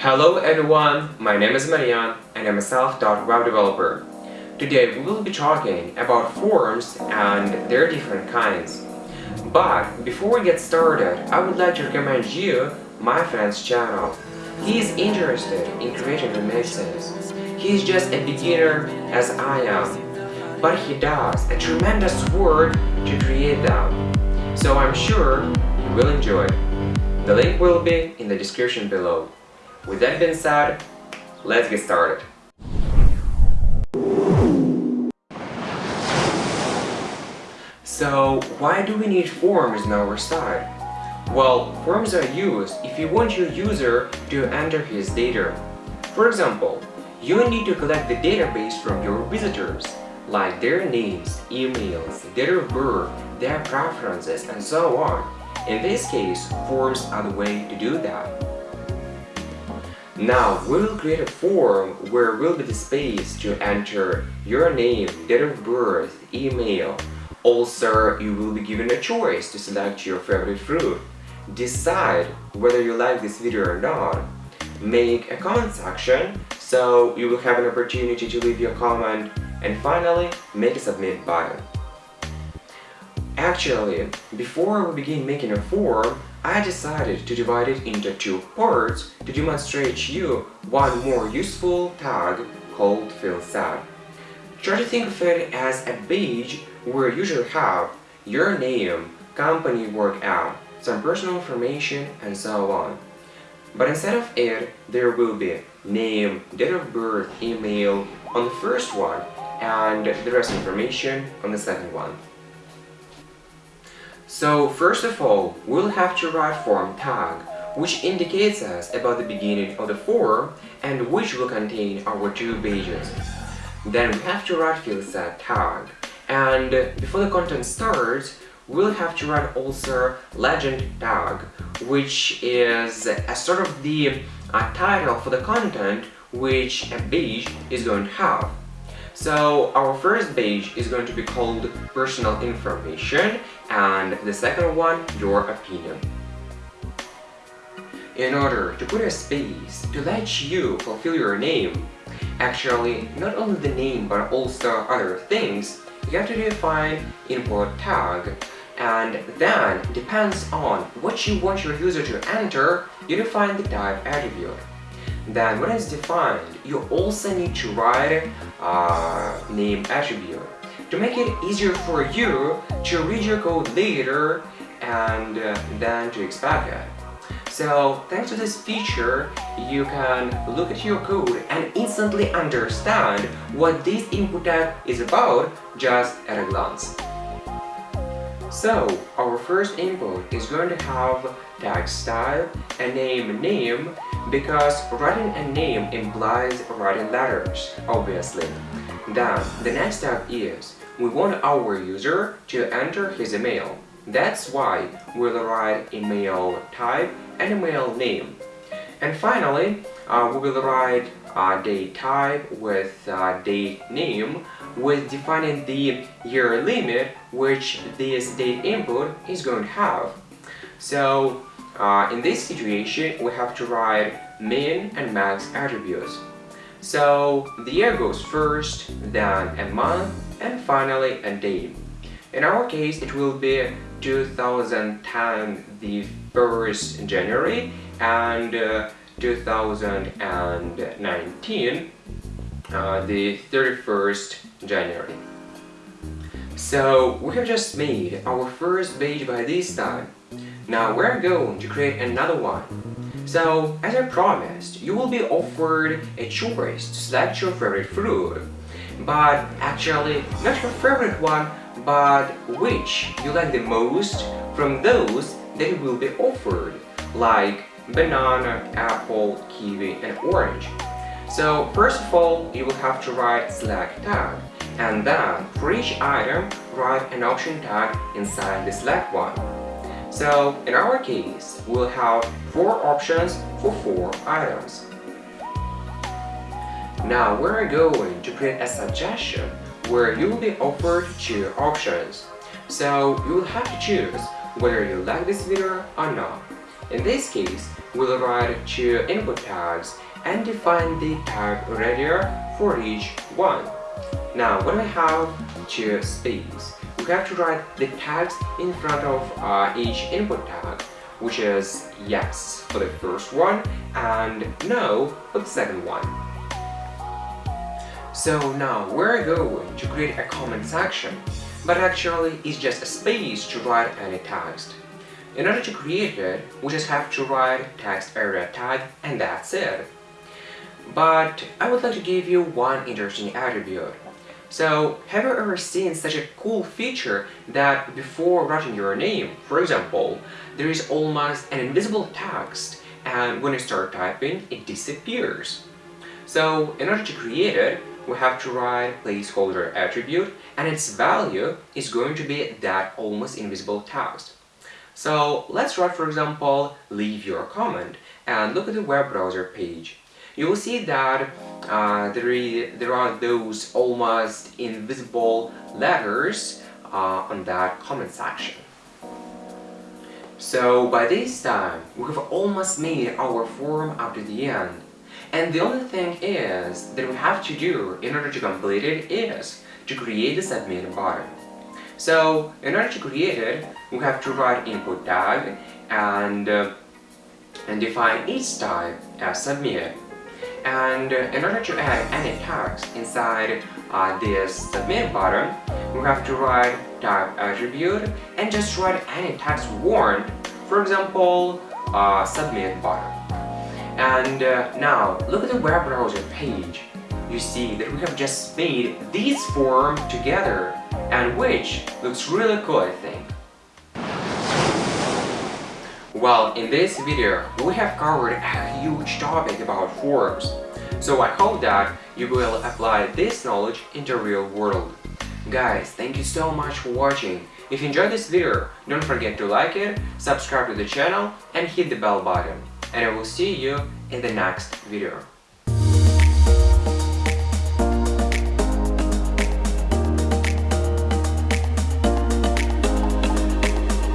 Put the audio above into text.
Hello everyone, my name is Marian and I'm a self-taught web developer. Today we will be talking about forms and their different kinds. But before we get started, I would like to recommend you my friend's channel. He is interested in creating remixes. He is just a beginner as I am, but he does a tremendous work to create them. So I'm sure you will enjoy. The link will be in the description below. With that being said, let's get started. So, why do we need forms on our site? Well, forms are used if you want your user to enter his data. For example, you need to collect the database from your visitors, like their names, emails, date of birth, their preferences, and so on. In this case, forms are the way to do that. Now, we will create a form where will be the space to enter your name, date of birth, email. Also, you will be given a choice to select your favorite fruit. Decide whether you like this video or not. Make a comment section so you will have an opportunity to leave your comment and finally make a submit button. Actually, before we begin making a form, I decided to divide it into two parts to demonstrate you one more useful tag called field set. Try to think of it as a page where you should have your name, company work at, some personal information and so on. But instead of it, there will be name, date of birth, email on the first one and the rest information on the second one. So first of all, we'll have to write form tag, which indicates us about the beginning of the form and which will contain our two pages. Then we have to write field set tag, and before the content starts, we'll have to write also legend tag, which is a sort of the uh, title for the content which a page is going to have. So our first page is going to be called personal information and the second one your opinion. In order to put a space to let you fulfill your name, actually not only the name but also other things, you have to define input tag and then depends on what you want your user to enter, you define the type attribute. Then when it's defined, you also need to write uh, name attribute to make it easier for you to read your code later and uh, then to expect it. So thanks to this feature, you can look at your code and instantly understand what this input tag is about just at a glance. So, our first input is going to have tag style, a name name, because writing a name implies writing letters, obviously. Then, the next step is, we want our user to enter his email. That's why we'll write email type and email name. And finally, uh, we will write uh, date type with uh, date name with defining the year limit which this date input is going to have. So uh, in this situation we have to write min and max attributes. So the year goes first, then a month, and finally a date. In our case it will be 2010 the 1st January and uh, 2019 uh, the 31st January. So we have just made our first page by this time. Now we're going to create another one. So as I promised, you will be offered a choice to select your favorite fruit. But actually, not your favorite one, but which you like the most from those that will be offered, like banana, apple, kiwi, and orange. So first of all, you will have to write select tag and then for each item, write an option tag inside the select one. So in our case, we'll have four options for four items. Now we're going to create a suggestion where you will be offered two options. So you will have to choose whether you like this video or not. In this case, we'll write two input tags and define the tag radio for each one. Now, when we have two space, we have to write the tags in front of uh, each input tag, which is yes for the first one and no for the second one. So now we're going to create a comment section, but actually it's just a space to write any text. In order to create it, we just have to write text area tag and that's it. But I would like to give you one interesting attribute. So, have you ever seen such a cool feature that before writing your name, for example, there is almost an invisible text and when you start typing, it disappears. So, in order to create it, we have to write placeholder attribute and its value is going to be that almost invisible text. So let's write for example leave your comment and look at the web browser page. You will see that uh, there, is, there are those almost invisible letters uh, on that comment section. So by this time, we have almost made our form up to the end. And the only thing is that we have to do in order to complete it is to create the submit button. So in order to create it, we have to write input tag and, uh, and define each type as submit. And in order to add any tags inside uh, this submit button, we have to write type attribute and just write any text want, for example, uh, submit button. And uh, now, look at the web browser page. You see that we have just made these form together, and which looks really cool, I think. Well, in this video, we have covered a huge topic about forms. So I hope that you will apply this knowledge in the real world. Guys, thank you so much for watching. If you enjoyed this video, don't forget to like it, subscribe to the channel and hit the bell button and I will see you in the next video.